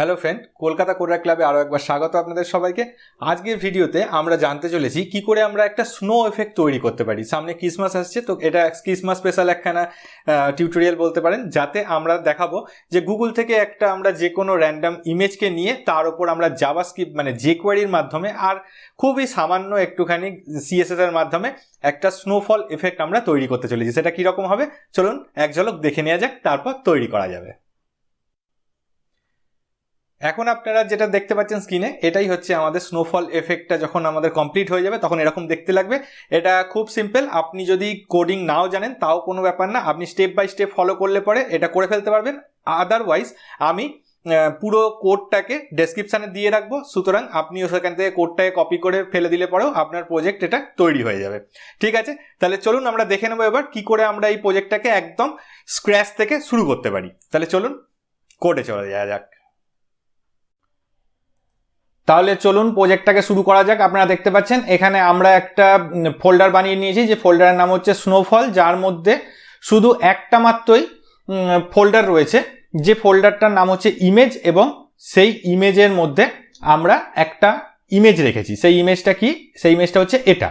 Hello friend Kolkata কোরা ক্লাবে আরও একবার স্বাগত আপনাদের সবাইকে। আজকের ভিডিওতে আমরা জানতে চলেছি কি করে আমরা একটা স্নো এফেক্ট তৈরি করতে পারি। সামনে ক্রিসমাস আসছে, তো এটা ক্রিসমাস স্পেশাল একখানা টিউটোরিয়াল বলতে পারেন, যাতে আমরা দেখাবো যে গুগল থেকে একটা আমরা যে কোনো র্যান্ডাম ইমেজকে নিয়ে তার উপর আমরা জাভা স্ক্রিপ্ট মানে যে কোয়ারির মাধ্যমে আর খুবই সামান্য একটুখানি সিএসএস এর মাধ্যমে একটা স্নোফল এফেক্ট আমরা তৈরি করতে চলেছি। সেটা কীরকম হবে? চলুন এক ঝলক দেখে নেওয়া যাক, তারপর তৈরি করা যাবে। এখন আপনারা যেটা দেখতে পাচ্ছেন স্ক্রিনে এটাই হচ্ছে আমাদের স্নোফল এফেক্টটা যখন আমাদের কমপ্লিট হয়ে যাবে, তখন এরকম দেখতে লাগবে। এটা খুব সিম্পল আপনি যদি কোডিং নাও জানেন, তাও কোনো ব্যাপার না। আপনি স্টেপ বাই স্টেপ ফলো করলে পরে এটা করে ফেলতে পারবেন। আদারওয়াইজ আমি পুরো কোডটাকে ডেসক্রিপশানে দিয়ে রাখব। সুতরাং আপনি সেখান থেকে কোডটাকে কপি করে ফেলে দিলে পরেও আপনার প্রজেক্ট এটা তৈরি হয়ে যাবে। ঠিক আছে? তাহলে চলুন আমরা দেখে নেব এবার কি করে আমরা এই প্রজেক্টটাকে একদম স্ক্র্যাচ থেকে শুরু করতে পারি। তাহলে চলুন কোডে চলে যাওয়া যাক। তাহলে চলুন প্রজেক্টটাকে শুরু করা যাক। আপনারা দেখতে পাচ্ছেন, এখানে আমরা একটা ফোল্ডার বানিয়ে নিয়েছি। যে ফোল্ডারের নাম হচ্ছে স্নোফল যার মধ্যে শুধু একটা মাত্রই ফোল্ডার রয়েছে। যে ফোল্ডারটার নাম হচ্ছে ইমেজ এবং সেই ইমেজের মধ্যে আমরা একটা ইমেজ রেখেছি। সেই ইমেজটা কি? সেই ইমেজটা হচ্ছে এটা।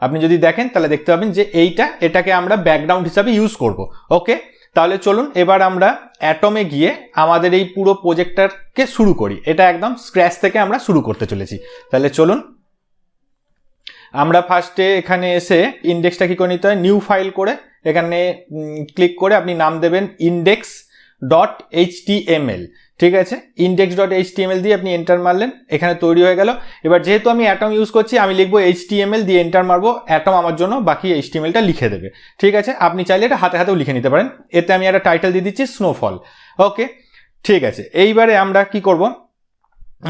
আপনি যদি দেখেন, তাহলে দেখতে পাবেন যে এইটা, এটাকে আমরা ব্যাকগ্রাউন্ড হিসাবে ইউজ করব। ওকে তাহলে চলুন এবার আমরা অ্যাটমে গিয়ে আমাদের এই পুরো প্রোজেক্টারকে শুরু করি। এটা একদম স্ক্র্যাচ থেকে আমরা শুরু করতে চলেছি। তাহলে চলুন। আমরা ফার্স্টে এখানে এসে ইন্ডেক্সটা কী করে নিতে হয়? নিউ ফাইল করে এখানে ক্লিক করে আপনি নাম দেবেন ইন্ডেক্স ডট এইচ ঠিক আছে? ইন্ডেক্স ডট এইচ দিয়ে আপনি এন্টার মারলেন, এখানে তৈরি হয়ে গেল। এবার যেহেতু আমি অ্যাটম ইউজ করছি, আমি লিখব এইচ দিয়ে এন্টার মারবো অ্যাটম আমার জন্য, বাকি এইচ লিখে দেবে। ঠিক আছে? আপনি চাইলে এটা হাতে হাতেও লিখে নিতে পারেন। এতে আমি একটা টাইটেল দিয়ে দিচ্ছি স্নোফল ওকে ঠিক আছে। এইবারে আমরা কি করব?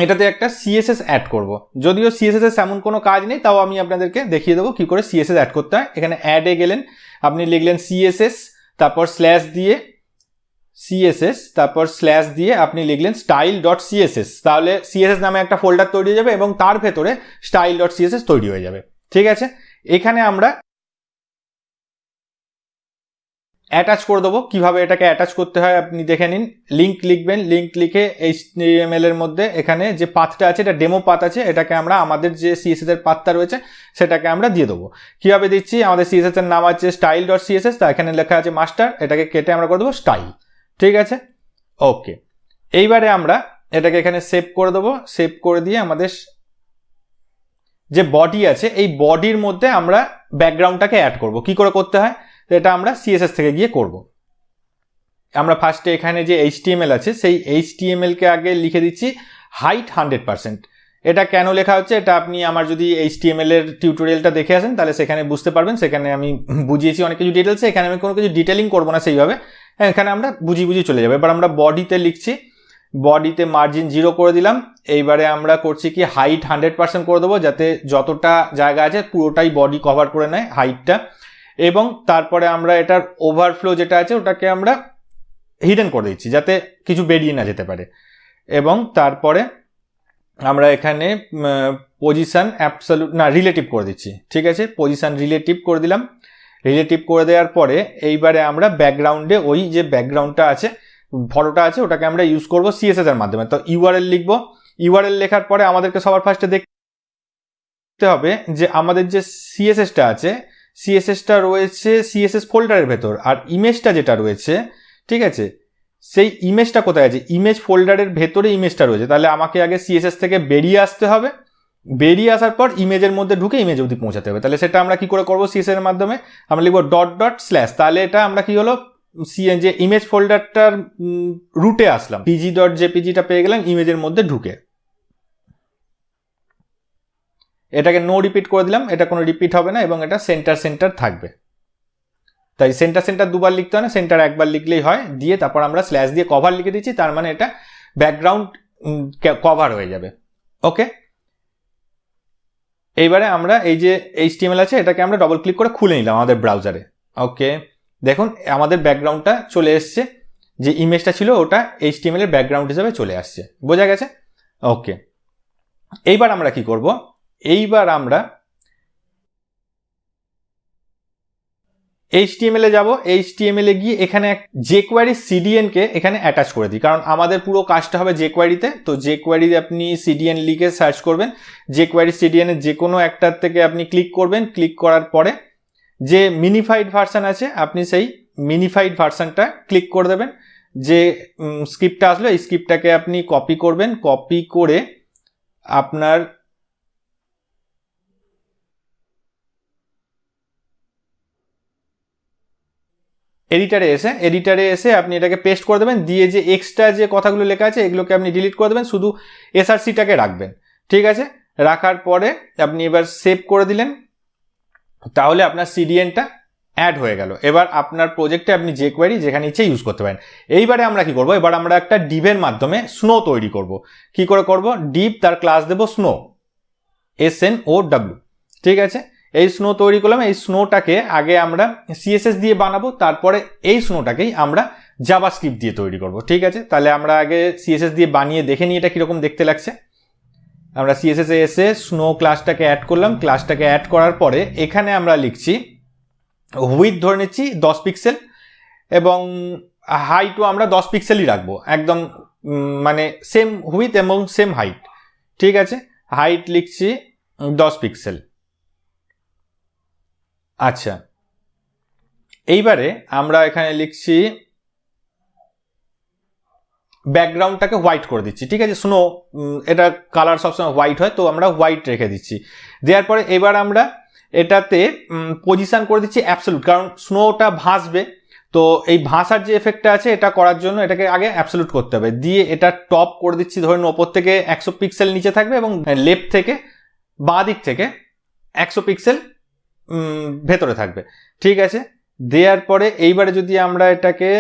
এটাতে একটা সিএসএস অ্যাড করব। যদিও সিএসএস এমন কোনো কাজ নেই, তাও আমি আপনাদেরকে দেখিয়ে দেবো কি করে সিএসএস অ্যাড করতে হয়। এখানে অ্যাডে গেলেন, আপনি লিখলেন সিএসএস তারপর স্ল্যাশ দিয়ে সিএসএস তারপর স্ল্যাশ দিয়ে আপনি লিখলেন স্টাইল ডট সিএসএস তাহলে সিএসএস নামে একটা ফোল্ডার তৈরি হয়ে যাবে এবং তার ভেতরে স্টাইল ডট সিএসএস তৈরি হয়ে যাবে। ঠিক আছে? এখানে আমরা অ্যাটাচ করে দেবো। কীভাবে এটাকে অ্যাটাচ করতে হয় আপনি দেখে নিন। লিঙ্ক লিখবেন। লিঙ্ক লিখে এইচ এর মধ্যে এখানে যে পাথটা আছে, এটা ডেমো পাথ আছে, এটাকে আমরা আমাদের যে সিএসএস এর পাথটা রয়েছে, সেটাকে আমরা দিয়ে দেবো। কীভাবে দিচ্ছি? আমাদের সিএসএস এর নাম আছে স্টাইল ডট সিএসএস তা এখানে লেখা আছে মাস্টার এটাকে কেটে আমরা করে দেবো স্টাইল ঠিক আছে? ওকে এইবারে আমরা এটাকে এখানে সেভ করে দেবো। সেভ করে দিয়ে আমাদের যে বডি আছে, এই বডির মধ্যে আমরা ব্যাকগ্রাউন্ডটাকে অ্যাড করব। কি করে করতে হয়? এটা আমরা সিএসএস থেকে গিয়ে করব। আমরা ফার্স্টে এখানে যে এইচটিএমএল আছে, সেই এইচটিএমএলকে আগে লিখে দিচ্ছি হাইট হান্ড্রেড পার্সেন্ট এটা কেন লেখা হচ্ছে? এটা আপনি আমার যদি এইচটিএমএল এর টিউটোরিয়ালটা দেখে আসেন, তাহলে সেখানে বুঝতে পারবেন। সেখানে আমি বুঝিয়েছি অনেক কিছু ডিটেলসে এখানে আমি কোনো কিছু ডিটেলিং করব না সেইভাবে। হ্যাঁ এখানে আমরা বুঝি বুঝি চলে যাব। এবার আমরা বডিতে লিখছি। বডিতে মার্জিন জিরো করে দিলাম। এইবারে আমরা করছি কি হাইট হান্ড্রেড পার্সেন্ট করে দেবো, যাতে যতটা জায়গা আছে পুরোটাই বডি কভার করে নেয় হাইটটা এবং তারপরে আমরা এটার ওভারফ্লো যেটা আছে, ওটাকে আমরা হিডেন করে দিচ্ছি, যাতে কিছু বেরিয়ে না যেতে পারে। এবং তারপরে আমরা এখানে পজিশান অ্যাবসলুট না রিলেটিভ করে দিচ্ছি, ঠিক আছে? পজিশান রিলেটিভ করে দিলাম। রিলেটিভ করে দেওয়ার পরে, এইবারে আমরা ব্যাকগ্রাউন্ডে ওই যে ব্যাকগ্রাউন্ডটা আছে, ফটোটা আছে, ওটাকে আমরা ইউজ করব সিএসএস এর মাধ্যমে। তো ইউআরএল লিখব। ইউআরএল লেখার পরে আমাদেরকে সবার ফার্স্টে দেখতে হবে যে আমাদের যে সিএসএসটা আছে সিএসএসটা রয়েছে সিএসএস ফোল্ডারের ভেতর। আর ইমেজটা যেটা রয়েছে, ঠিক আছে? সেই ইমেজটা কোথায় আছে? ইমেজ ফোল্ডারের ভেতরে ইমেজটা রয়েছে। তাহলে আমাকে আগে সিএসএস থেকে বেরিয়ে আসতে হবে। বেরিয়ে আসার পর ইমেজের মধ্যে ঢুকে ইমেজ অবধি পৌঁছাতে হবে। তাহলে সেটা আমরা কি করে করব? সিএস এর মাধ্যমে আমরা লিখব ডট ডট স্ল্যাশ তাহলে এটা আমরা কি হলো? যে ইমেজ ফোল্ডারটার রুটে আসলাম। পিজি ডট জেপিজিটা পেয়ে গেলাম ইমেজের মধ্যে ঢুকে। এটাকে নো রিপিট করে দিলাম। এটা কোনো রিপিট হবে না এবং এটা সেন্টার সেন্টার থাকবে। তাই সেন্টার সেন্টার দুবার লিখতে হয় না সেন্টার একবার লিখলেই হয়, দিয়ে তারপর আমরা স্ল্যাশ দিয়ে কভার লিখে দিচ্ছি, তার মানে এটা ব্যাকগ্রাউন্ড কভার হয়ে যাবে। ওকে এইবারে আমরা এই যে এইচটিএমএল আছে, এটাকে আমরা ডবল ক্লিক করে খুলে নিলাম আমাদের ব্রাউজারে ওকে দেখুন, আমাদের ব্যাকগ্রাউন্ডটা চলে এসছে, যে ইমেজটা ছিল, ওটা এইচটিএমএল এর ব্যাকগ্রাউন্ড হিসেবে চলে আসছে। বোঝা গেছে? ওকে এইবার আমরা কি করব? এইবার আমরা এইচটিএমএল এ যাব। এইচটিএমএল এ গিয়ে এখানে যে কোয়ারি সিডিএন কে এখানে অ্যাটাচ করে দিই। কারণ আমাদের পুরো কাজটা হবে যে কোয়ারিতে তো যে কোয়ারি আপনি সিডিএন লিখে সার্চ করবেন। যে কোয়ারি সিডিএন এর যে কোনো একটার থেকে আপনি ক্লিক করবেন। ক্লিক করার পরে যে মিনিফাইড ভার্সান আছে, আপনি সেই মিনিফাইড ভার্সানটা ক্লিক করে দেবেন। যে স্ক্রিপ্টটা আসলো, এই স্ক্রিপ্টটাকে আপনি কপি করবেন। কপি করে আপনার এডিটারে এসে এডিটারে এসে আপনি এটাকে পেস্ট করে দেবেন, দিয়ে যে এক্সট্রা যে কথাগুলো লেখা আছে, এগুলোকে আপনি ডিলিট করে দেবেন, শুধু এসআরসিটাকে রাখবেন। ঠিক আছে? রাখার পরে আপনি এবার সেভ করে দিলেন, তাহলে আপনার সিডিএনটা অ্যাড হয়ে গেল। এবার আপনার প্রজেক্টে আপনি যে কোয়ারি যেখানে ইচ্ছে ইউজ করতে পারেন। এইবারে আমরা কি করব? এবার আমরা একটা ডিভের মাধ্যমে স্নো তৈরি করব। কি করে করব? ডিপ তার ক্লাস দেব snow S N O W ঠিক আছে? এই স্নো তৈরি করলাম, এই স্নোটাকে আগে আমরা সিএসএস দিয়ে বানাবো, তারপরে এই স্নোটাকেই আমরা জাভা স্ক্রিপ্ট দিয়ে তৈরি করব, ঠিক আছে? তাহলে আমরা আগে সিএসএস দিয়ে বানিয়ে দেখে নিই এটা কীরকম দেখতে লাগছে। আমরা সিএসএস এসে স্নো ক্লাসটাকে অ্যাড করলাম ক্লাসটাকে অ্যাড করার পরে এখানে আমরা লিখছি হুইথ ধরে নিচ্ছি দশ পিক্সেল এবং হাইটও আমরা দশ পিক্সেলই রাখব, একদম মানে সেম হুইথ এবং সেম হাইট ঠিক আছে? হাইট লিখছি দশ পিক্সেল আচ্ছা। এইবারে আমরা এখানে লিখছি, ব্যাকগ্রাউন্ডটাকে হোয়াইট করে দিচ্ছি। ঠিক আছে স্নো এটা কালার সবসময় হোয়াইট হয়, তো আমরা হোয়াইট রেখে দিচ্ছি। দেওয়ার পরে এবার আমরা এটাতে পজিশন করে দিচ্ছি অ্যাবসলুট কারণ স্নোটা ভাসবে, তো এই ভাসার যে এফেক্টটা আছে, এটা করার জন্য এটাকে আগে অ্যাবসলুট করতে হবে। দিয়ে এটা টপ করে দিচ্ছি ধরুন ওপর থেকে একশো পিক্সেল নিচে থাকবে এবং লেফট থেকে বাঁ দিক থেকে একশো পিক্সেল ভেতরে থাকবে। ঠিক আছে? দেওয়ার পরে এইবারে যদি আমরা এটাকে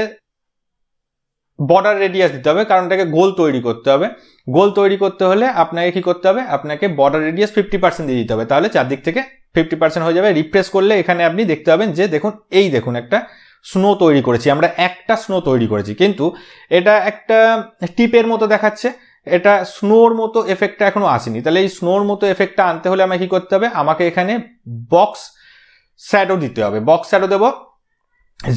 বর্ডার রেডিয়াস দিতে হবে, কারণ এটাকে গোল তৈরি করতে হবে। গোল তৈরি করতে হলে আপনাকে কি করতে হবে? আপনাকে বর্ডার রেডিয়াস ফিফটি পার্সেন্ট দিয়ে দিতে হবে। তাহলে চারদিক থেকে ফিফটি পার্সেন্ট হয়ে যাবে। রিপ্রেস করলে এখানে আপনি দেখতে পাবেন যে, দেখুন, এই দেখুন একটা স্নো তৈরি করেছি। আমরা একটা স্নো তৈরি করেছি। কিন্তু এটা একটা টিপের মতো দেখাচ্ছে। এটা স্নোর মতো এফেক্টটা এখনও আসেনি। তাহলে এই স্নোর মতো এফেক্টটা আনতে হলে আমাকে কি করতে হবে? আমাকে এখানে বক্স শ্যাডো দিতে হবে। বক্স শ্যাডো দেবো।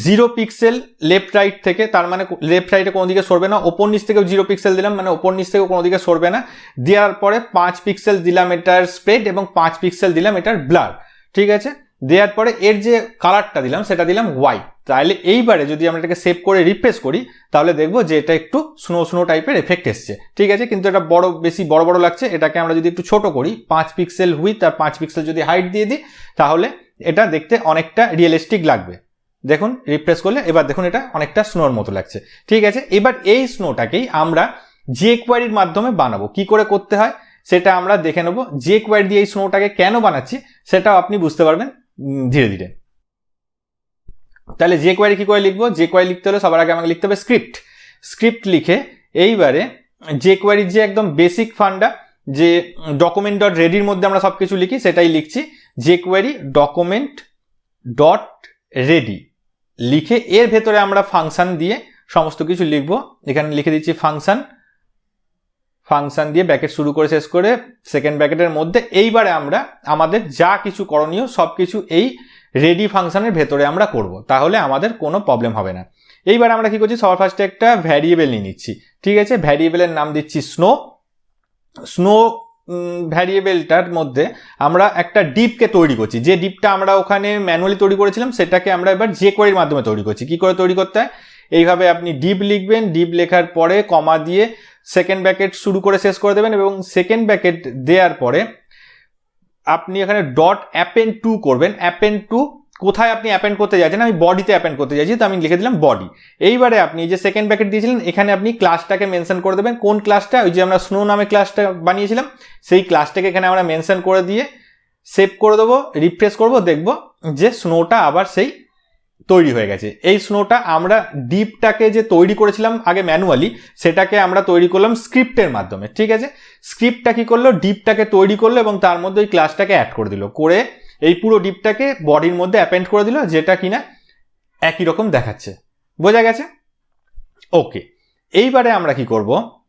জিরো পিক্সেল লেফট রাইট থেকে, তার মানে লেফট রাইটে কোনো দিকে সরবে না। ওপর নিচ থেকেও জিরো পিক্সেল দিলাম মানে ওপর নিচ থেকেও কোনো দিকে সরবে না। দেওয়ার পরে পাঁচ পিক্সেল দিলাম এটার স্প্রেড এবং পাঁচ পিক্সেল দিলাম এটার ব্লার ঠিক আছে? দেওয়ার পরে এর যে কালারটা দিলাম, সেটা দিলাম হোয়াইট তাহলে এইবারে যদি আমরা এটাকে সেভ করে রিপ্লেস করি, তাহলে দেখব যে এটা একটু স্নো স্নো টাইপের এফেক্ট এসছে। ঠিক আছে? কিন্তু এটা বড়, বেশি বড় বড় লাগছে। এটাকে আমরা যদি একটু ছোট করি, পাঁচ পিক্সেল হুইথ আর পাঁচ পিক্সেল যদি হাইট দিয়ে দিই, তাহলে এটা দেখতে অনেকটা রিয়েলিস্টিক লাগবে। দেখুন রিপ্রেস করলে, এবার দেখুন এটা অনেকটা স্নোর মতো লাগছে। ঠিক আছে, এবার এই স্নোটাকেই আমরা যে কোয়ারির মাধ্যমে বানাবো। কি করে করতে হয়? সেটা আমরা দেখে নেব। যে কোয়ারি দিয়ে এই স্নোটাকে কেন বানাচ্ছি, সেটাও আপনি বুঝতে পারবেন ধীরে ধীরে। তাহলে যে কোয়ারি কি করে লিখব? যে কোয়ারি লিখতে হলে সবার আগে আমাকে লিখতে হবে স্ক্রিপ্ট স্ক্রিপ্ট লিখে এইবারে যে কোয়ারির যে একদম বেসিক ফান্ডা যে ডকুমেন্ট ডট রেডির মধ্যে আমরা সব কিছু লিখি, সেটাই লিখছি। যে কোয়ারি ডকুমেন্ট ডট রেডি লিখে এর ভেতরে আমরা ফাংশান দিয়ে সমস্ত কিছু লিখব। এখানে লিখে দিচ্ছি ফাংশান ফাংশান দিয়ে ব্যাকেট শুরু করে, শেষ করে সেকেন্ড ব্যাকেটের মধ্যে এইবারে আমরা আমাদের যা কিছু করণীয় সব কিছু এই রেডি ফাংশানের ভেতরে আমরা করব। তাহলে আমাদের কোনো প্রবলেম হবে না। এইবার আমরা কি করছি? সবার ফার্স্টে একটা ভ্যারিয়েবল নিয়ে নিচ্ছি। ঠিক আছে? ভ্যারিয়েবলের নাম দিচ্ছি স্নো স্নো ভ্যারিয়েবলটার মধ্যে আমরা একটা ডিপকে তৈরি করছি। যে ডিপটা আমরা ওখানে ম্যানুয়ালি তৈরি করেছিলাম, সেটাকে আমরা এবার যে কোয়ারির মাধ্যমে তৈরি করছি। কি করে তৈরি করতে হয়? এইভাবে আপনি ডিপ লিখবেন, ডিপ লেখার পরে কমা দিয়ে সেকেন্ড ব্যাকেট শুরু করে শেষ করে দেবেন এবং সেকেন্ড ব্যাকেট দেওয়ার পরে আপনি এখানে ডট অ্যাপেন টু করবেন। অ্যাপেন টু কোথায় আপনি অ্যাপেন্ড করতে যাচ্ছেন, আমি বডিতে অ্যাপেন্ড করতে চাইছি তো আমি লিখে দিলাম বডি এইবারে আপনি যে সেকেন্ড প্যাকেট দিয়েছিলেন, এখানে আপনি ক্লাসটাকে মেনশন করে দেবেন। কোন ক্লাসটা ওই যে আমরা স্নো নামে ক্লাসটা বানিয়েছিলাম, সেই ক্লাসটাকে এখানে আমরা মেনশন করে দিয়ে সেভ করে দেবো রিফ্রেশ করব, দেখব যে স্নোটা আবার সেই তৈরি হয়ে গেছে। এই স্নোটা আমরা ডিপটাকে যে তৈরি করেছিলাম আগে ম্যানুয়ালি সেটাকে আমরা তৈরি করলাম স্ক্রিপ্টের মাধ্যমে, ঠিক আছে? স্ক্রিপ্টটা কি করল? ডিপটাকে তৈরি করল এবং তার মধ্যে ওই ক্লাসটাকে অ্যাড করে দিল। করে এই পুরো ডিপটাকে বডির মধ্যে অ্যাপেন্ড করে দিল, যেটা কিনা একই রকম দেখাচ্ছে। বোঝা গেছে? ওকে এইবারে আমরা কি করব?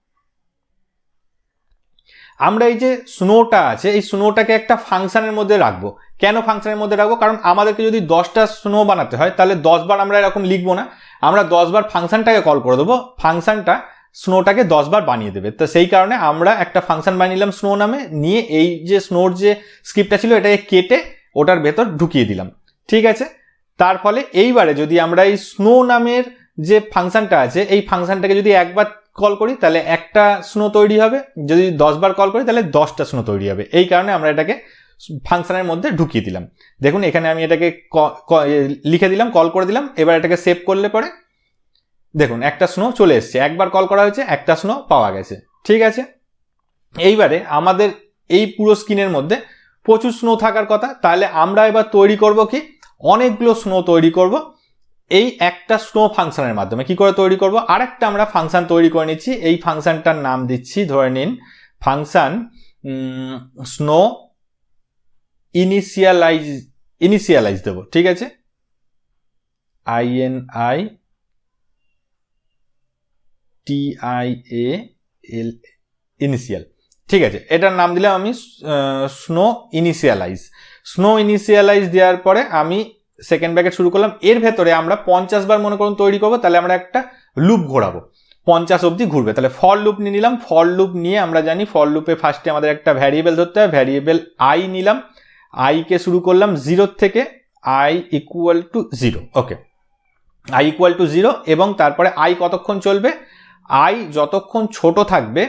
আমরা এই যে স্নোটা আছে, এই স্নোটাকে একটা ফাংশনের মধ্যে রাখব। কেন ফাংশনের মধ্যে রাখব? কারণ আমাদেরকে যদি দশটা স্নো বানাতে হয়, তাহলে দশবার আমরা এরকম লিখব না। আমরা দশবার ফাংশানটাকে কল করে দেবো। ফাংশানটা স্নোটাকে দশবার বানিয়ে দেবে। তো সেই কারণে আমরা একটা ফাংশন বানিয়ে নিলাম স্নো নামে, নিয়ে এই যে স্নোর যে স্ক্রিপ্টটা ছিল, এটাকে কেটে ওটার ভেতর ঢুকিয়ে দিলাম। ঠিক আছে? তার ফলে এইবারে যদি আমরা এই স্নো নামের যে ফাংশনটা আছে, এই ফাংশনটাকে যদি একবার কল করি, তাহলে একটা স্নো তৈরি হবে। যদি দশবার কল করি, তাহলে দশটা স্নো তৈরি হবে। এই কারণে আমরা এটাকে ফাংশানের মধ্যে ঢুকিয়ে দিলাম। দেখুন, এখানে আমি এটাকে লিখে দিলাম কল করে দিলাম। এবার এটাকে সেভ করলে পরে দেখুন, একটা স্নো চলে এসছে। একবার কল করা হয়েছে, একটা স্নো পাওয়া গেছে। ঠিক আছে? এইবারে আমাদের এই পুরো স্ক্রিনের মধ্যে প্রচুর স্নো থাকার কথা। তাহলে আমরা এবার তৈরি করব কি? অনেকগুলো স্নো তৈরি করব। এই একটা স্নো ফাংশনের মাধ্যমে কি করে তৈরি করব? আরেকটা আমরা ফাংশন তৈরি করে নিচ্ছি। এই ফাংশনটার নাম দিচ্ছি, ধরে নিন ফাংশন স্নো ইনিশিয়ালাইজ ইনিশিয়ালাইজ দেবো, ঠিক আছে? I N I T I A L initial ঠিক আছে, এটার নাম দিলাম আমি স্নো ইনিশিয়ালাইজ স্নো ইনিশিয়ালাইজ দেওয়ার পরে আমি সেকেন্ড ব্যাকেট শুরু করলাম, এর ভেতরে আমরা পঞ্চাশ বার মনে করুন তৈরি করব, তাহলে আমরা একটা লুপ ঘোরাবো। পঞ্চাশ অবধি ঘুরবে, তাহলে ফল লুপ নিয়ে নিলাম ফল লুপ নিয়ে আমরা জানি ফল লুপে ফার্স্টে আমাদের একটা ভ্যারিয়েবল ধরতে হয় ভ্যারিয়েবল আই নিলাম আইকে শুরু করলাম জিরোর থেকে I equal to zero okay I equal to zero এবং তারপরে আই কতক্ষণ চলবে? আই যতক্ষণ ছোট থাকবে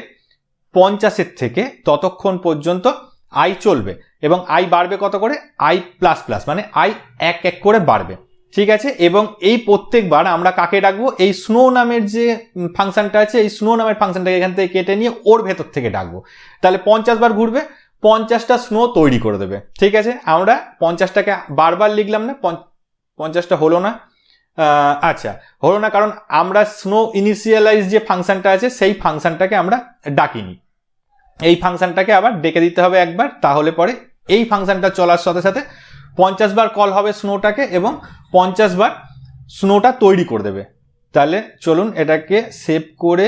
পঞ্চাশের থেকে ততক্ষণ পর্যন্ত আই চলবে এবং আই বাড়বে কত করে? আই প্লাস প্লাস মানে আই এক এক করে বাড়বে। ঠিক আছে? এবং এই প্রত্যেকবার আমরা কাকে ডাকবো? এই স্নো নামের যে ফাংশনটা আছে, এই স্নো নামের ফাংশনটাকে এখান থেকে কেটে নিয়ে ওর ভেতর থেকে ডাকবো। তাহলে পঞ্চাশ বার ঘুরবে, পঞ্চাশটা স্নো তৈরি করে দেবে। ঠিক আছে? আমরা পঞ্চাশটাকে বারবার লিখলাম না পঞ্চাশটা হলো না। আচ্ছা হলো না কারণ আমরা স্নো ইনিশিয়ালাইজ যে ফাংশনটা আছে, সেই ফাংশনটাকে আমরা ডাকিনি। এই ফাংশনটাকে আবার ডেকে দিতে হবে একবার, তাহলে পরে এই ফাংশনটা চলার সাথে সাথে পঞ্চাশ বার কল হবে স্নোটাকে এবং পঞ্চাশ বার স্নোটা তৈরি করে দেবে। তাহলে চলুন এটাকে সেভ করে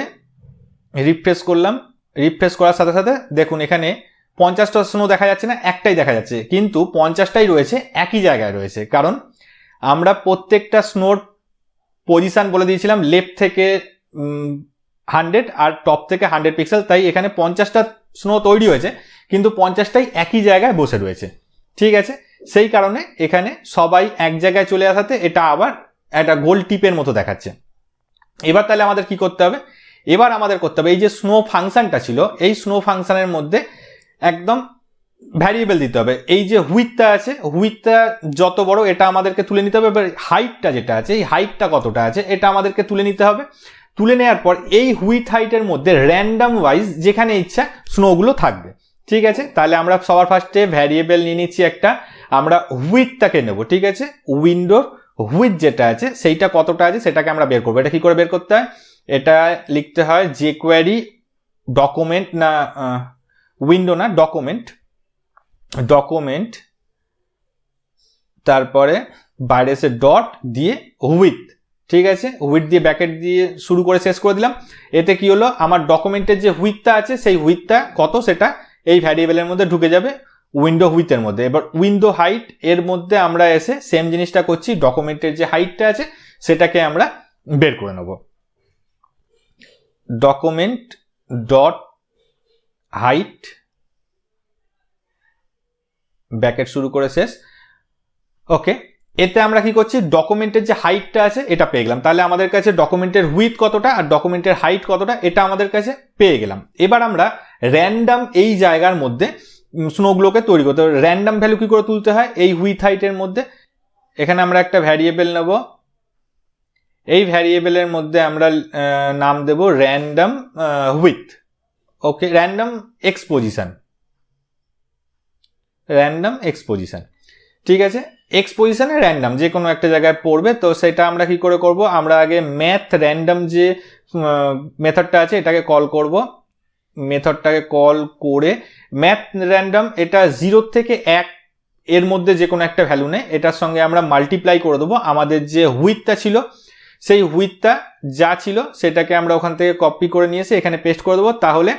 রিফ্রেশ করলাম। রিফ্রেশ করার সাথে সাথে দেখুন এখানে পঞ্চাশটা স্নো দেখা যাচ্ছে না, একটাই দেখা যাচ্ছে। কিন্তু পঞ্চাশটাই রয়েছে, একই জায়গায় রয়েছে। কারণ আমরা প্রত্যেকটা স্নোর পজিশান বলে দিয়েছিলাম লেফট থেকে হান্ড্রেড আর টপ থেকে হান্ড্রেড পিক্সেল, তাই এখানে পঞ্চাশটা স্নো তৈরি হয়েছে, কিন্তু পঞ্চাশটাই একই জায়গায় বসে রয়েছে। ঠিক আছে? সেই কারণে এখানে সবাই এক জায়গায় চলে আসাতে এটা আবার একটা গোল টিপের মতো দেখাচ্ছে। এবার তাহলে আমাদের কি করতে হবে? এবার আমাদের করতে হবে, এই যে স্নো ফাংশনটা ছিল, এই স্নো ফাংশানের মধ্যে একদম ভ্যারিয়েবল দিতে হবে। এই যে হুইথটা আছে হুইথটা যত বড়, এটা আমাদেরকে তুলে নিতে হবে, এবার হাইটটা যেটা আছে, এই হাইটটা কতটা আছে, এটা আমাদেরকে তুলে নিতে হবে। তুলে নেওয়ার পর এই হুইথ হাইটের মধ্যে র্যান্ডাম ওয়াইজ যেখানে ইচ্ছা স্নোগুলো থাকবে। ঠিক আছে? তাহলে আমরা সবার ফার্স্টে ভ্যারিয়েবল নিয়ে নিচ্ছি একটা। আমরা হুইথটাকে নেব, ঠিক আছে? উইন্ডোর হুইথ যেটা আছে, সেইটা কতটা আছে সেটাকে আমরা বের করব। এটা কি করে বের করতে হয়? এটা লিখতে হয় যে কোয়ারি ডকুমেন্ট না উইন্ডো না ডকুমেন্ট ডকুমেন্ট তারপরে বাইরে এসে ডট দিয়ে হুইথ ঠিক আছে? হুইথ দিয়ে ব্যাকেট দিয়ে শুরু করে শেষ করে দিলাম। এতে কি হলো? আমার ডকুমেন্টের যে হুইথটা আছে, সেই হুইথটা কত? সেটা এই ভ্যারিয়েবলের মধ্যে ঢুকে যাবে উইন্ডো হুইথের মধ্যে। এবার উইন্ডো হাইট এর মধ্যে আমরা এসে সেম জিনিসটা করছি ডকুমেন্টের যে হাইটটা আছে, সেটাকে আমরা বের করে নেব। ডকুমেন্ট ডট হাইট ব্যাকেট শুরু করে শেষ। ওকে এতে আমরা কি করছি? ডকুমেন্টের যে হাইটটা আছে, এটা পেয়ে গেলাম। তাহলে আমাদের কাছে ডকুমেন্টের হুইথ কতটা আর ডকুমেন্টের হাইট কতটা, এটা আমাদের কাছে পেয়ে গেলাম। এবার আমরা র্যান্ডাম এই জায়গার মধ্যে স্নোগুলোকে তৈরি করতে র্যান্ডাম ভ্যালু কি করে তুলতে হয়? এই হুইথ হাইটের মধ্যে। এখানে আমরা একটা ভ্যারিয়েবল নেব। এই ভ্যারিয়েবলের মধ্যে আমরা নাম দেব random width okay random exposition random exposition ঠিক আছে? এক্সপোজিশনে র্যান্ডাম যে কোনো একটা জায়গায় পড়বে, তো সেটা আমরা কি করে করব? আমরা আগে ম্যাথ র্যান্ডাম যে মেথডটা আছে, এটাকে কল করব। মেথডটাকে কল করে ম্যাথ র্যান্ডাম এটা জিরো থেকে এক এর মধ্যে যে কোনো একটা ভ্যালু নেই এটার সঙ্গে আমরা মাল্টিপ্লাই করে দেবো। আমাদের যে হুইথটা ছিল, সেই হুইথটা যা ছিল, সেটাকে আমরা ওখান থেকে কপি করে নিয়ে এসে এখানে পেস্ট করে দেবো। তাহলে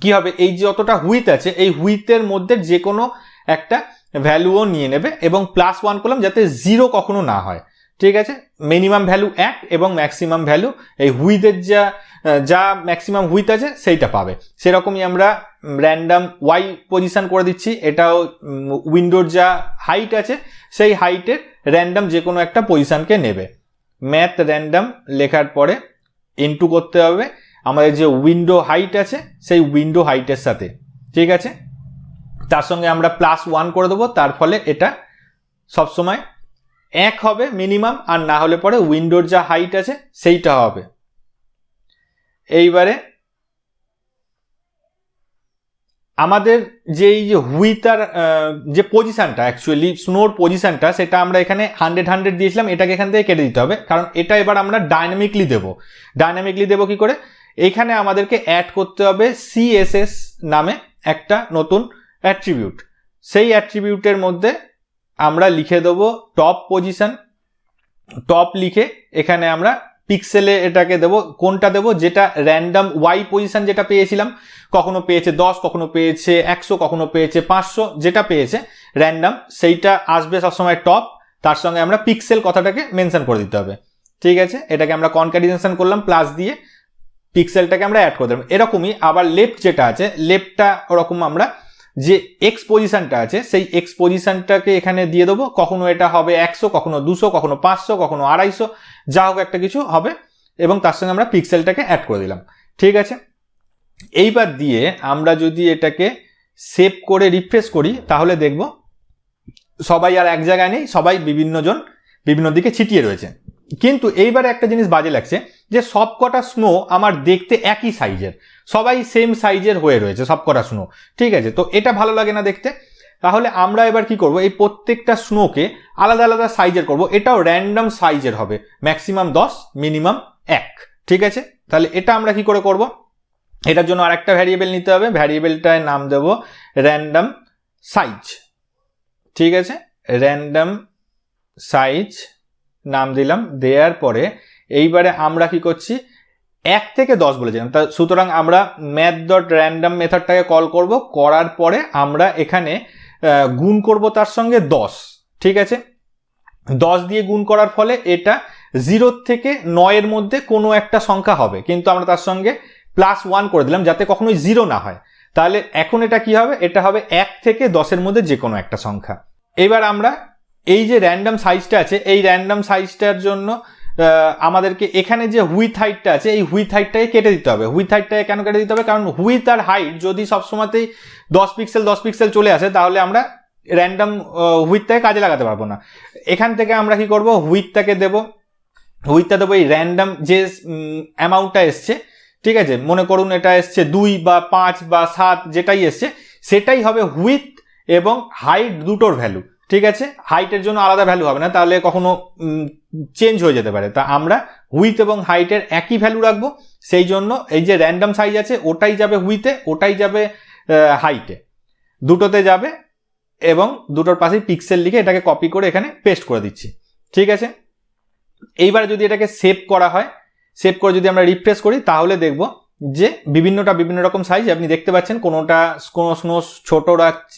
কি হবে? এই যে যতটা হুইথ আছে, এই হুইথের মধ্যে যে কোনো একটা ভ্যালুও নিয়ে নেবে এবং প্লাস ওয়ান করলাম যাতে জিরো কখনো না হয়। ঠিক আছে? মিনিমাম ভ্যালু এক এবং ম্যাক্সিমাম ভ্যালু এই হুইথের যা যা ম্যাক্সিমাম হুইথ আছে সেইটা পাবে। সেরকমই আমরা র্যান্ডাম ওয়াই পজিশান করে দিচ্ছি। এটাও উইন্ডোর যা হাইট আছে সেই হাইটের র্যান্ডাম যে কোনো একটা পজিশনকে নেবে। ম্যাথ র্যান্ডাম লেখার পরে ইনটু করতে হবে। আমাদের যে উইন্ডো হাইট আছে সেই উইন্ডো হাইটের সাথে। ঠিক আছে? তার সঙ্গে আমরা প্লাস ওয়ান করে দেবো, তার ফলে এটা সবসময় এক হবে মিনিমাম আর না হলে পরে উইন্ডোর যা হাইট আছে সেইটা হবে। এইবারে আমাদের যে এই যে হুইতার যে পজিশানটা অ্যাকচুয়ালি স্নোর পজিশানটা সেটা আমরা এখানে হান্ড্রেড হান্ড্রেড দিয়েছিলাম, এটাকে এখান থেকে কেটে দিতে হবে। কারণ এটা এবার আমরা ডাইনামিকলি দেব। ডাইনামিকলি দেব কি করে? এখানে আমাদেরকে অ্যাড করতে হবে সিএসএস নামে একটা নতুন অ্যাট্রিবিউট সেই অ্যাট্রিবিউটের মধ্যে আমরা লিখে দেবো টপ পজিশন টপ লিখে এখানে আমরা পিক্সেলে এটাকে দেবো, কোনটা দেবো? যেটা র্যান্ডাম ওয়াই পজিশন যেটা পেয়েছিলাম, কখনো পেয়েছে দশ, কখনো পেয়েছে একশো, কখনো পেয়েছে পাঁচশো, যেটা পেয়েছে র্যান্ডাম সেইটা আসবে সবসময় টপ তার সঙ্গে আমরা পিক্সেল কথাটাকে মেনশন করে দিতে হবে। ঠিক আছে? এটাকে আমরা কনক্যাডিনেশন করলাম প্লাস দিয়ে পিক্সেলটাকে আমরা অ্যাড করে দিলাম। এরকমই আবার লেফট যেটা আছে লেফটটা ওরকম আমরা যে এক্স পজিশনটা আছে, সেই এক্স পজিশনটাকে এখানে দিয়ে দেবো। কখনো এটা হবে একশো, কখনো দুশো, কখনো পাঁচশো, কখনো আড়াইশো, যা হোক একটা কিছু হবে এবং তার সঙ্গে আমরা পিক্সেলটাকে অ্যাড করে দিলাম। ঠিক আছে? এইবার দিয়ে আমরা যদি এটাকে সেভ করে রিফ্রেশ করি, তাহলে দেখব সবাই আর এক জায়গায় নেই, সবাই বিভিন্ন জন বিভিন্ন দিকে ছিটিয়ে রয়েছে। কিন্তু এইবারে একটা জিনিস বাজে লাগছে যে সব কটা স্নো আমার দেখতে একই সাইজের সবাই সেম সাইজের হয়ে রয়েছে সব কটা স্নো ঠিক আছে? তো এটা ভালো লাগে না দেখতে। তাহলে আমরা এবার কি করব? এই প্রত্যেকটা স্নোকে আলাদা আলাদা সাইজের করব। এটাও র্যান্ডম সাইজের হবে। ম্যাক্সিমাম দশ মিনিমাম এক। ঠিক আছে? তাহলে এটা আমরা কি করে করব? এটার জন্য আরেকটা ভ্যারিয়েবল নিতে হবে। ভ্যারিয়েবলটায় নাম দেব র্যান্ডম সাইজ ঠিক আছে? র্যান্ডম সাইজ নাম দিলাম। দেওয়ার পরে এইবারে আমরা কি করছি? এক থেকে দশ বলেছিলাম তা সুতরাং আমরা ম্যাথ ডট র্যান্ডাম মেথডটাকে কল করব। করার পরে আমরা এখানে গুণ করব তার সঙ্গে দশ। ঠিক আছে? দশ দিয়ে গুণ করার ফলে এটা জিরোর থেকে নয়ের মধ্যে কোনো একটা সংখ্যা হবে। কিন্তু আমরা তার সঙ্গে প্লাস ওয়ান করে দিলাম যাতে কখনোই জিরো না হয়। তাহলে এখন এটা কি হবে? এটা হবে এক থেকে দশের মধ্যে যে কোনো একটা সংখ্যা। এবার আমরা এই যে র্যান্ডাম সাইজটা আছে, এই র্যান্ডাম সাইজটার জন্য আমাদেরকে এখানে যে হুইথ হাইটটা আছে, এই হুইথ হাইটটাকে কেটে দিতে হবে। হুইথ হাইটটাকে কেন কেটে দিতে হবে? কারণ হুইথ আর হাইট যদি সবসময়তেই দশ পিক্সেল দশ পিক্সেল চলে আসে, তাহলে আমরা র্যান্ডাম হুইথটাকে কাজে লাগাতে পারব না। এখান থেকে আমরা কি করব? হুইথটাকে দেব। হুইথটা দেবো এই র্যান্ডাম যে অ্যামাউন্টটা এসছে, ঠিক আছে? মনে করুন এটা এসছে দুই বা পাঁচ বা সাত, যেটাই এসছে, সেটাই হবে হুইথ এবং হাইট দুটোর ভ্যালু ঠিক আছে? হাইটের জন্য আলাদা ভ্যালু হবে না, তাহলে কখনো চেঞ্জ হয়ে যেতে পারে। তা আমরা হুইথ এবং হাইটের একই ভ্যালু রাখব, সেই জন্য এই যে র্যান্ডাম সাইজ আছে, ওটাই যাবে হুইথে ওটাই যাবে হাইটে দুটোতে যাবে এবং দুটোর পাশেই পিক্সেল লিখে এটাকে কপি করে এখানে পেস্ট করে দিচ্ছি। ঠিক আছে? এইবারে যদি এটাকে সেভ করা হয় সেভ করে যদি আমরা রিফ্রেশ করি, তাহলে দেখব যে বিভিন্নটা বিভিন্ন রকম সাইজ আপনি দেখতে পাচ্ছেন, কোনোটা কোনো স্নো ছোট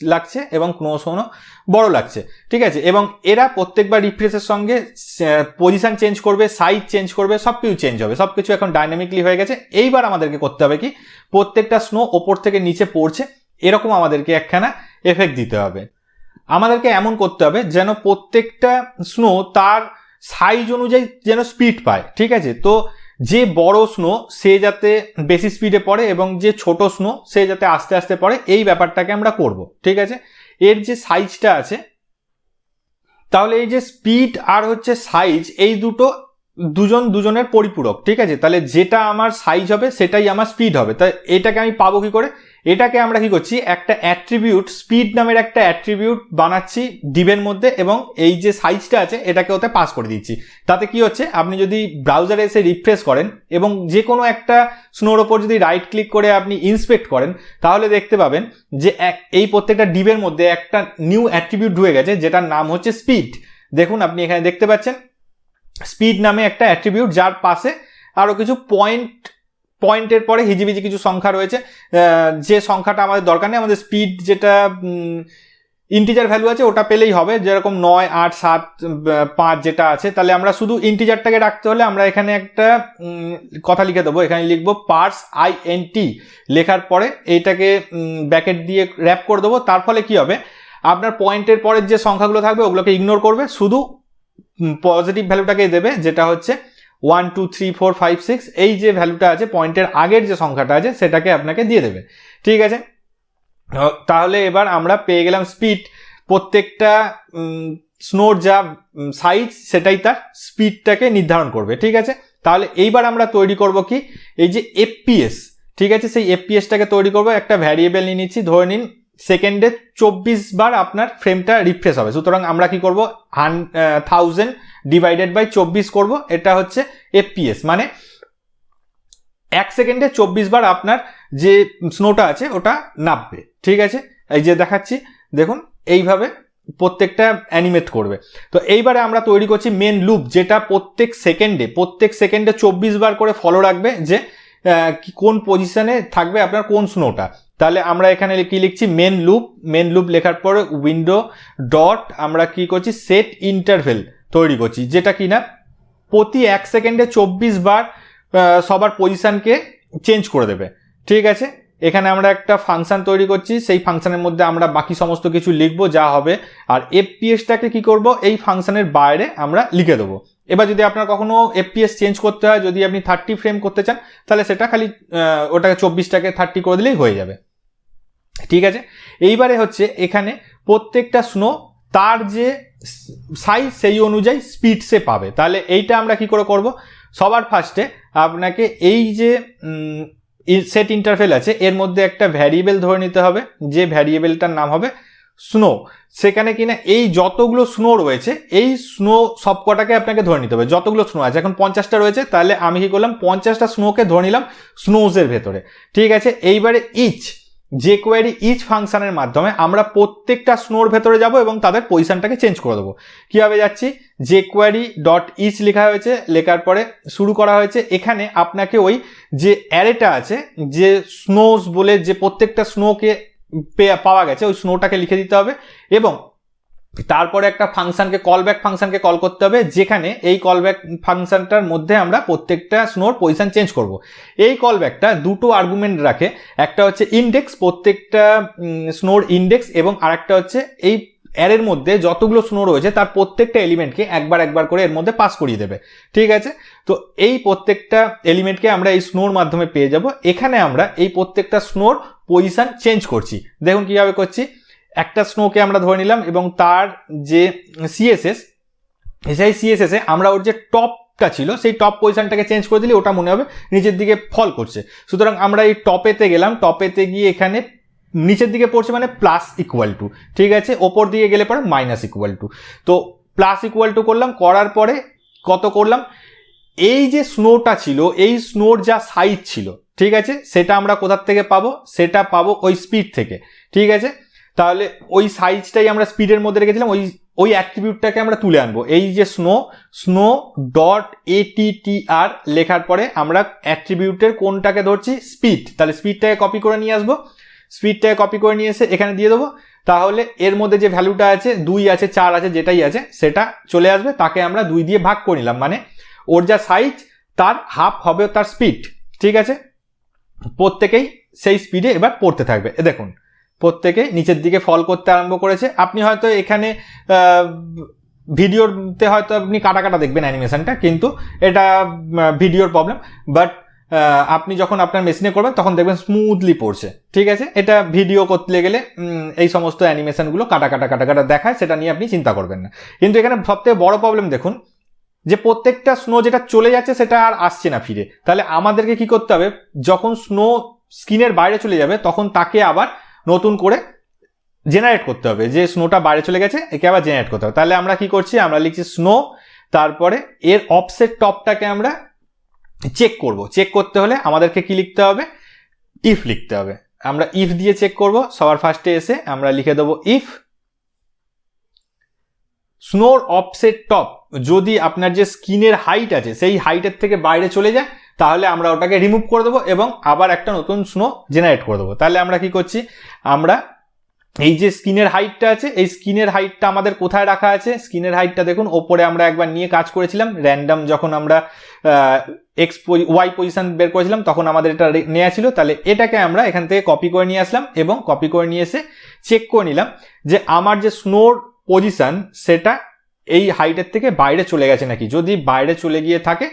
লাগছে এবং কোনো স্নো বড় লাগছে। ঠিক আছে? এবং এরা প্রত্যেকবার রিফ্রেশের সঙ্গে পজিশন চেঞ্জ করবে সাইজ চেঞ্জ করবে সব কিছু চেঞ্জ হবে। সব কিছু এখন ডাইনামিকলি হয়ে গেছে। এইবার আমাদেরকে করতে হবে কি, প্রত্যেকটা স্নো ওপর থেকে নিচে পড়ছে, এরকম আমাদেরকে একখানা এফেক্ট দিতে হবে। আমাদেরকে এমন করতে হবে যেন প্রত্যেকটা স্নো তার সাইজ অনুযায়ী যেন স্পিড পায়। ঠিক আছে? তো যে বড় স্নো সে যাতে বেশি স্পিডে পড়ে এবং যে ছোট স্নো সে যাতে আস্তে আস্তে পড়ে, এই ব্যাপারটাকে আমরা করব, ঠিক আছে? এর যে সাইজটা আছে, তাহলে এই যে স্পিড আর হচ্ছে সাইজ এই দুটো দুজন দুজনের পরিপূরক, ঠিক আছে? তাহলে যেটা আমার সাইজ হবে সেটাই আমার স্পিড হবে। তাই এটাকে আমি পাবো কি করে? এটাকে আমরা কি করছি? একটা অ্যাট্রিবিউট স্পিড নামের একটা অ্যাট্রিবিউট বানাচ্ছি ডিবের মধ্যে এবং এই যে সাইজটা আছে, এটাকে ওতে পাস করে দিচ্ছি। তাতে কি হচ্ছে? আপনি যদি ব্রাউজারে এসে রিফ্রেশ করেন এবং যে কোনো একটা স্নোর ওপর যদি রাইট ক্লিক করে আপনি ইন্সপেক্ট করেন, তাহলে দেখতে পাবেন যে এই প্রত্যেকটা ডিবের মধ্যে একটা নিউ অ্যাট্রিবিউট ঢুকে গেছে, যেটার নাম হচ্ছে স্পিড দেখুন, আপনি এখানে দেখতে পাচ্ছেন স্পিড নামে একটা অ্যাট্রিবিউট যার পাশে আরও কিছু পয়েন্ট পয়েন্টের পরে হিজিবিজি কিছু সংখ্যা রয়েছে। যে সংখ্যাটা আমাদের দরকার নেই, আমাদের স্পিড যেটা ইন্টিজার ভ্যালু আছে, ওটা পেলেই হবে। যেরকম নয়, আট, সাত পাঁচ যেটা আছে, তাহলে আমরা শুধু ইন্টিজারটাকে রাখতে হলে আমরা এখানে একটা কথা লিখে দেবো। এখানে লিখব পার্স আই এন টি লেখার পরে এইটাকে ব্যাকেট দিয়ে র্যাপ করে দেবো। তার ফলে কি হবে? আপনার পয়েন্টের পরের যে সংখ্যাগুলো থাকবে, ওগুলোকে ইগনোর করবে। শুধু পজিটিভ ভ্যালুটাকেই দেবে, যেটা হচ্ছে one two three four five six এই যে ভ্যালুটা আছে পয়েন্টের আগের যে সংখ্যাটা আছে, সেটাকে আপনাকে দিয়ে দেবে। ঠিক আছে? তাহলে এবার আমরা পেয়ে গেলাম স্পিড প্রত্যেকটা স্নোর যা সাইজ সেটাই তার স্পিডটাকে নির্ধারণ করবে। ঠিক আছে? তাহলে এইবার আমরা তৈরি করব কি? এই যে এফপিএস ঠিক আছে? সেই এফপিএসটাকে তৈরি করব। একটা ভ্যারিয়েবল নিয়ে নিচ্ছি, ধরে নিন সেকেন্ডে চব্বিশ বার আপনার ফ্রেমটা রিফ্রেশ হবে। সুতরাং আমরা কি করব? হান থাউজেন্ড ডিভাইডেড বাই চব্বিশ করব। এটা হচ্ছে এফপিএস মানে এক সেকেন্ডে চব্বিশ বার আপনার যে স্নোটা আছে, ওটা নামবে। ঠিক আছে? এই যে দেখাচ্ছি। দেখুন, এইভাবে প্রত্যেকটা অ্যানিমেট করবে। তো এইবারে আমরা তৈরি করছি মেন লুপ যেটা প্রত্যেক সেকেন্ডে প্রত্যেক সেকেন্ডে চব্বিশ বার করে ফলো রাখবে যে কোন পজিশানে থাকবে আপনার কোন স্নোটা তাহলে আমরা এখানে কি লিখছি? মেন লুপ মেন লুপ লেখার পরে উইন্ডো ডট আমরা কি করছি? সেট ইন্টারভেল তৈরি করছি। যেটা কি না প্রতি এক সেকেন্ডে চব্বিশ বার সবার পজিশানকে চেঞ্জ করে দেবে। ঠিক আছে? এখানে আমরা একটা ফাংশন তৈরি করছি, সেই ফাংশানের মধ্যে আমরা বাকি সমস্ত কিছু লিখব যা হবে। আর এফপিএসটাকে কি করব? এই ফাংশানের বাইরে আমরা লিখে দেবো। এবার যদি আপনার কখনো এফপিএস চেঞ্জ করতে হয়, যদি আপনি থার্টি ফ্রেম করতে চান, তাহলে সেটা খালি ওটাকে চব্বিশটাকে থার্টি করে দিলেই হয়ে যাবে। ঠিক আছে? এইবারে হচ্ছে এখানে প্রত্যেকটা স্নো তার যে সাইজ সেই অনুযায়ী স্পিড সে পাবে। তাহলে এইটা আমরা কি করে করব? সবার ফার্স্টে আপনাকে এই যে সেট ইন্টারফেল আছে, এর মধ্যে একটা ভ্যারিয়েবল ধরে নিতে হবে, যে ভ্যারিয়েবলটার নাম হবে স্নো সেখানে কিনা এই যতগুলো স্নো রয়েছে, এই স্নো সবকটাকে আপনাকে ধরে নিতে হবে, যতগুলো স্নো আছে। এখন পঞ্চাশটা রয়েছে, তাহলে আমি কি করলাম, পঞ্চাশটা স্নোকে ধরে নিলাম স্নোজের ভেতরে। ঠিক আছে? এইবারে ইচ যে কোয়ারি ইচ ফাংশানের মাধ্যমে আমরা প্রত্যেকটা স্নোর ভেতরে যাব এবং তাদের পজিশনটাকে চেঞ্জ করে দেবো। কীভাবে যাচ্ছি? যে কোয়ারি ডট ইচ লেখা হয়েছে, লেখার পরে শুরু করা হয়েছে। এখানে আপনাকে ওই যে অ্যারেটা আছে, যে স্নোস বলে যে প্রত্যেকটা স্নোকে পাওয়া গেছে, ওই স্নোটাকে লিখে দিতে হবে এবং তারপরে একটা ফাংশনকে কলব্যাক ফাংশনকে কল করতে হবে, যেখানে এই কলব্যাক ফাংশনটার মধ্যে আমরা প্রত্যেকটা স্নোর পজিশন চেঞ্জ করব। এই কলব্যাকটা দুটো আর্গুমেন্ট রাখে, একটা হচ্ছে ইন্ডেক্স প্রত্যেকটা স্নোর ইন্ডেক্স এবং আরেকটা হচ্ছে এই অ্যারের মধ্যে যতগুলো স্নো রয়েছে, তার প্রত্যেকটা এলিমেন্টকে একবার একবার করে এর মধ্যে পাস করিয়ে দেবে। ঠিক আছে? তো এই প্রত্যেকটা এলিমেন্টকে আমরা এই স্নোর মাধ্যমে পেয়ে যাব। এখানে আমরা এই প্রত্যেকটা স্নোর পজিশন চেঞ্জ করছি। দেখুন কীভাবে করছি। একটা স্নোকে আমরা ধরে নিলাম এবং তার যে সিএসএস সেই সিএসএসে আমরা ওর যে টপটা ছিল, সেই টপ পজিশনটাকে চেঞ্জ করে দিলে ওটা মনে হবে নিচের দিকে ফল করছে। সুতরাং আমরা এই টপেতে গেলাম টপেতে গিয়ে এখানে নিচের দিকে পড়ছে মানে প্লাস ইকুয়াল টু ঠিক আছে? ওপর দিকে গেলে পরে মাইনাস ইকুয়াল টু তো প্লাস ইকুয়াল টু করলাম, করার পরে কত করলাম? এই যে স্নোটা ছিল, এই স্নোর যা সাইজ ছিল, ঠিক আছে? সেটা আমরা কোথার থেকে পাবো? সেটা পাবো ওই স্পিড থেকে, ঠিক আছে? তাহলে ওই সাইজটাই আমরা স্পিডের মধ্যে রেখেছিলাম, ওই ওই অ্যাট্রিবিউটটাকে আমরা তুলে আনব। এই যে স্নো স্নো ডট এটিটিআর লেখার পরে আমরা অ্যাট্রিবিউটের কোনটাকে ধরছি? স্পিড তাহলে স্পিডটাকে কপি করে নিয়ে আসব। স্পিডটাকে কপি করে নিয়ে এসে এখানে দিয়ে দেবো। তাহলে এর মধ্যে যে ভ্যালুটা আছে, দুই আছে, চার আছে, যেটাই আছে, সেটা চলে আসবে। তাকে আমরা দুই দিয়ে ভাগ করে নিলাম। মানে ওর যা সাইজ তার হাফ হবে তার স্পিড ঠিক আছে? প্রত্যেকেই সেই স্পিডে এবার পড়তে থাকবে। এ দেখুন প্রত্যেকে নিচের দিকে ফল করতে আরম্ভ করেছে। আপনি হয়তো এখানে ভিডিওতে হয়তো আপনি কাটা কাটা দেখবেন অ্যানিমেশনটা কিন্তু এটা ভিডিওর প্রবলেম বাট আপনি যখন আপনার মেশিনে করবেন, তখন দেখবেন স্মুথলি পড়ছে। ঠিক আছে? এটা ভিডিও করতে গেলে এই সমস্ত অ্যানিমেশনগুলো কাটা কাটা কাটা কাটা দেখায়, সেটা নিয়ে আপনি চিন্তা করবেন না। কিন্তু এখানে সবথেকে বড় প্রবলেম দেখুন, যে প্রত্যেকটা স্নো যেটা চলে যাচ্ছে, সেটা আর আসছে না ফিরে। তাহলে আমাদেরকে কি করতে হবে? যখন স্নো স্কিনের বাইরে চলে যাবে, তখন তাকে আবার নতুন করে জেনারেট করতে হবে। যে স্নোটা বাইরে চলে গেছে, একে আবার জেনারেট করতে হবে। তাহলে আমরা কি করছি? আমরা লিখছি স্নো তারপরে এর অফসেট টপটাকে আমরা চেক করব। চেক করতে হলে আমাদেরকে কি লিখতে হবে? ইফ লিখতে হবে। আমরা ইফ দিয়ে চেক করব। সবার ফার্স্টে এসে আমরা লিখে দেবো ইফ স্নোর অফসেট টপ যদি আপনার যে স্কিনের হাইট আছে, সেই হাইটের থেকে বাইরে চলে যায় তাহলে আমরা ওটাকে রিমুভ করে দেবো এবং আবার একটা নতুন স্নো জেনারেট করে দেবো। তাহলে আমরা কি করছি? আমরা এই যে স্কিনের হাইটটা আছে, এই স্কিনের হাইটটা আমাদের কোথায় রাখা আছে? স্কিনের হাইটটা দেখুন, ওপরে আমরা একবার নিয়ে কাজ করেছিলাম। র্যান্ডাম যখন আমরা এক্স ওয়াই পজিশন বের করেছিলাম, তখন আমাদের এটা নেওয়া ছিল। তাহলে এটাকে আমরা এখান থেকে কপি করে নিয়ে আসলাম এবং কপি করে নিয়ে এসে চেক করে নিলাম যে আমার যে স্নোর পজিশন সেটা এই হাইটের থেকে বাইরে চলে গেছে নাকি? যদি বাইরে চলে গিয়ে থাকে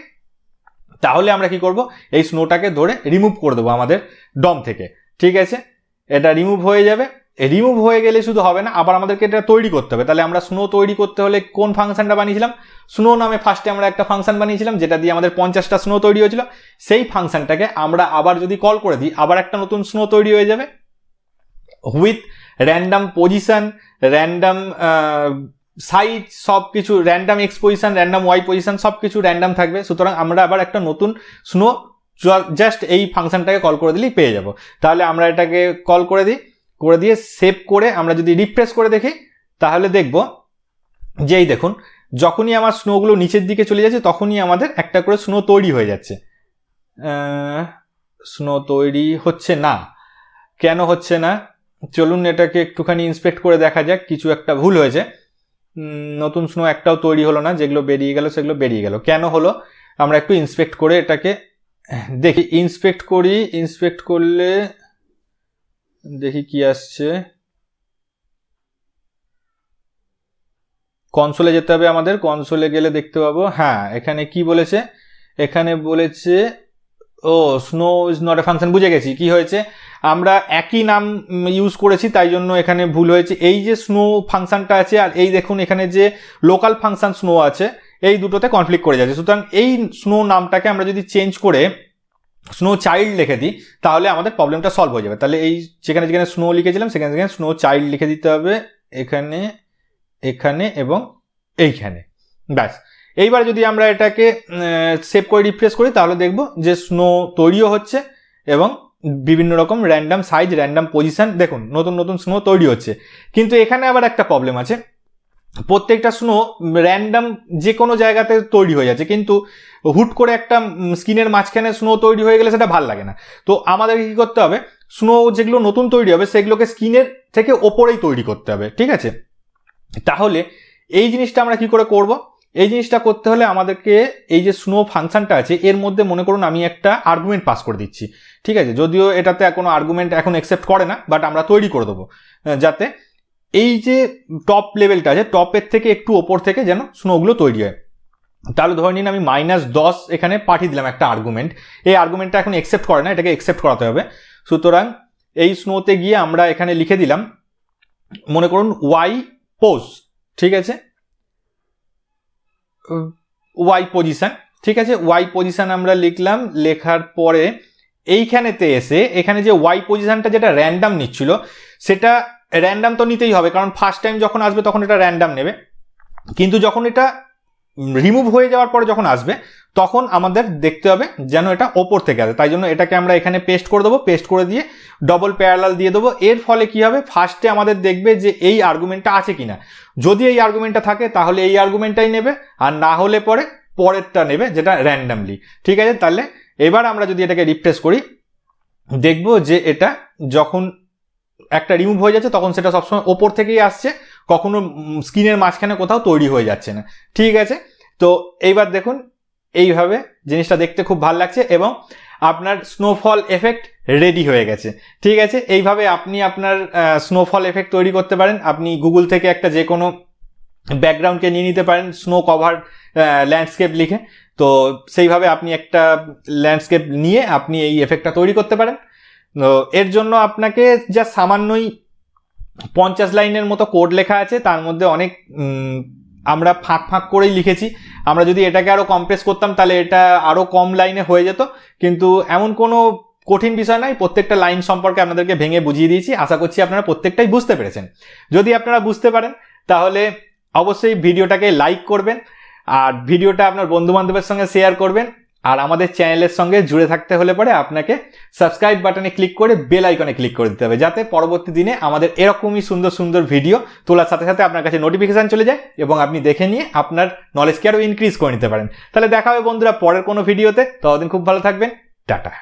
তাহলে আমরা কি করব? এই স্নোটাকে ধরে রিমুভ করে দেবো আমাদের ডম থেকে। ঠিক আছে? এটা রিমুভ হয়ে যাবে। রিমুভ হয়ে গেলে শুধু হবে না, আবার আমাদেরকে এটা তৈরি করতে হবে। তাহলে আমরা স্নো তৈরি করতে হলে কোন ফাংশনটা বানিয়েছিলাম? স্নো নামে ফার্স্টে আমরা একটা ফাংশন বানিয়েছিলাম, যেটা দিয়ে আমাদের পঞ্চাশটা স্নো তৈরি হয়েছিল। সেই ফাংশনটাকে আমরা আবার যদি কল করে দিই, আবার একটা নতুন স্নো তৈরি হয়ে যাবে। With random position random size সব কিছু random X position random Y position সব কিছু র্যান্ডাম থাকবে। সুতরাং আমরা আবার একটা নতুন স্নো জাস্ট এই ফাংশনটাকে কল করে দিলেই পেয়ে যাব। তাহলে আমরা এটাকে কল করে দিই। করে দিয়ে সেভ করে আমরা যদি রিফ্রেশ করে দেখি, তাহলে দেখব যেই দেখুন, যখনই আমার স্নোগুলো নিচের দিকে চলে যাচ্ছে, তখনই আমাদের একটা করে স্নো তৈরি হয়ে যাচ্ছে। স্নো তৈরি হচ্ছে না। কেন হচ্ছে না? চলুন এটাকে একটুখানি ইন্সপেক্ট করে দেখা যাক, কিছু একটা ভুল হয়েছে। নতুন স্নো একটাও তৈরি হলো না, যেগুলো বেরিয়ে গেল সেগুলো বেরিয়ে গেল। কেন হলো? আমরা একটু ইন্সপেক্ট করে এটাকে, দেখি ইন্সপেক্ট করি ইন্সপেক্ট করলে দেখি কি আসছে। কনসোলে যেতে হবে আমাদের কনসোলে গেলে দেখতে পাবো। হ্যাঁ এখানে কি বলেছে? এখানে বলেছে, ও snow is not a function বুঝে গেছি, কি হয়েছে? আমরা একই নাম ইউজ করেছি, তাই জন্য এখানে ভুল হয়েছে। এই যে স্নো ফাংশনটা আছে, আর এই দেখুন এখানে যে লোকাল ফাংশন স্নো আছে, এই দুটোতে কনফ্লিক্ট করে যাচ্ছে। সুতরাং এই স্নো নামটাকে আমরা যদি চেঞ্জ করে স্নো চাইল্ড লিখে দিই, তাহলে আমাদের প্রবলেমটা সলভ হয়ে যাবে। তাহলে এই যেখানে যেখানে স্নো লিখেছিলাম, সেখানে সেখানে স্নো চাইল্ড লিখে দিতে হবে, এখানে এখানে এবং এইখানে। ব্যাস। এইবার যদি আমরা এটাকে সেভ করে রিফ্রেশ করি, তাহলে দেখব যে স্নো তৈরিও হচ্ছে এবং বিভিন্ন রকম র্যান্ডাম সাইজ র্যান্ডাম পজিশান দেখুন, নতুন নতুন স্নো তৈরি হচ্ছে। কিন্তু এখানে আবার একটা প্রবলেম আছে। প্রত্যেকটা স্নো র্যান্ডাম যে কোনো জায়গাতে তৈরি হয়ে যাচ্ছে, কিন্তু হুট করে একটা স্কিনের মাঝখানে স্নো তৈরি হয়ে গেলে সেটা ভালো লাগে না। তো আমাদের কি করতে হবে? স্নো যেগুলো নতুন তৈরি হবে, সেগুলোকে স্কিনের থেকে ওপরেই তৈরি করতে হবে, ঠিক আছে? তাহলে এই জিনিসটা আমরা কি করে করব? এই জিনিসটা করতে হলে আমাদেরকে এই যে স্নো ফাংশনটা আছে, এর মধ্যে মনে করুন আমি একটা আর্গুমেন্ট পাস করে দিচ্ছি। ঠিক আছে? যদিও এটাতে কোনো আর্গুমেন্ট এখন অ্যাকসেপ্ট করে না বাট আমরা তৈরি করে দেবো। যাতে এই যে টপ লেভেলটা আছে টপের থেকে একটু ওপর থেকে যেন স্নোগুলো তৈরি হয়। তাহলে ধরে নিন আমি মাইনাস দশ এখানে পাঠিয়ে দিলাম একটা আর্গুমেন্ট এই আর্গুমেন্টটা এখন অ্যাকসেপ্ট করে না, এটাকে অ্যাকসেপ্ট করাতে হবে। সুতরাং এই স্নোতে গিয়ে আমরা এখানে লিখে দিলাম, মনে করুন ওয়াই পোজ ঠিক আছে? ওয়াই পজিশন ঠিক আছে? ওয়াই পজিশান আমরা লিখলাম, লেখার পরে এইখানেতে এসে, এখানে যে ওয়াই পজিশানটা যেটা র্যান্ডাম নিচ্ছিল, সেটা র্যান্ডাম তো নিতেই হবে, কারণ ফার্স্ট টাইম যখন আসবে তখন এটা র্যান্ডাম নেবে। কিন্তু যখন এটা রিমুভ হয়ে যাওয়ার পরে যখন আসবে, তখন আমাদের দেখতে হবে যেন এটা ওপর থেকে আসে। তাই জন্য এটাকে আমরা এখানে পেস্ট করে দেবো পেস্ট করে দিয়ে ডবল প্যারালাল দিয়ে দেবো। এর ফলে কি হবে? ফার্স্টে আমাদের দেখবে যে এই আর্গুমেন্টটা আছে কিনা। যদি এই আর্গুমেন্টটা থাকে, তাহলে এই আর্গুমেন্টটাই নেবে, আর না হলে পরে পরেরটা নেবে, যেটা র্যান্ডামলি ঠিক আছে? তাহলে এবার আমরা যদি এটাকে রিফ্রেশ করি, দেখব যে এটা যখন একটা রিমুভ হয়ে যাচ্ছে, তখন সেটা সবসময় ওপর থেকেই আসছে, কখনো স্ক্রিনের মাঝখানে কোথাও তৈরি হয়ে যাচ্ছে না। ঠিক আছে? তো এইবার দেখুন, এইভাবে জিনিসটা দেখতে খুব ভালো লাগছে এবং আপনার স্নোফল এফেক্ট রেডি হয়ে গেছে। ঠিক আছে? এইভাবে আপনি আপনার স্নোফল এফেক্ট তৈরি করতে পারেন। আপনি গুগল থেকে একটা যে কোনো ব্যাকগ্রাউন্ডকে নিয়ে নিতে পারেন স্নো কভার ল্যান্ডস্কেপ লিখে। তো সেইভাবে আপনি একটা ল্যান্ডস্কেপ নিয়ে আপনি এই এফেক্টটা তৈরি করতে পারেন। তো এর জন্য আপনাকে যা সামান্যই পঞ্চাশ লাইনের মতো কোড লেখা আছে, তার মধ্যে অনেক আমরা ফাঁক ফাঁক করেই লিখেছি। আমরা যদি এটাকে আরও কম্প্রেস করতাম, তাহলে এটা আরও কম লাইনে হয়ে যেত। কিন্তু এমন কোনো কঠিন বিষয় নয়, প্রত্যেকটা লাইন সম্পর্কে আপনাদেরকে ভেঙে বুঝিয়ে দিয়েছি। আশা করছি আপনারা প্রত্যেকটাই বুঝতে পেরেছেন। যদি আপনারা বুঝতে পারেন, তাহলে অবশ্যই ভিডিওটাকে লাইক করবেন, আর ভিডিওটা আপনার বন্ধু বান্ধবের সঙ্গে শেয়ার করবেন, আর আমাদের চ্যানেলের সঙ্গে জুড়ে থাকতে হলে পরে আপনাকে সাবস্ক্রাইব বাটনে ক্লিক করে বেল আইকনে ক্লিক করে দিতে হবে, যাতে পরবর্তী দিনে আমাদের এরকমই সুন্দর সুন্দর ভিডিও তোলার সাথে সাথে আপনার কাছে নোটিফিকেশান চলে যায় এবং আপনি দেখে নিয়ে আপনার নলেজকে আরও ইনক্রিজ করে নিতে পারেন। তাহলে দেখা হবে বন্ধুরা পরের কোনো ভিডিওতে ততদিন খুব ভালো থাকবেন। টাটা।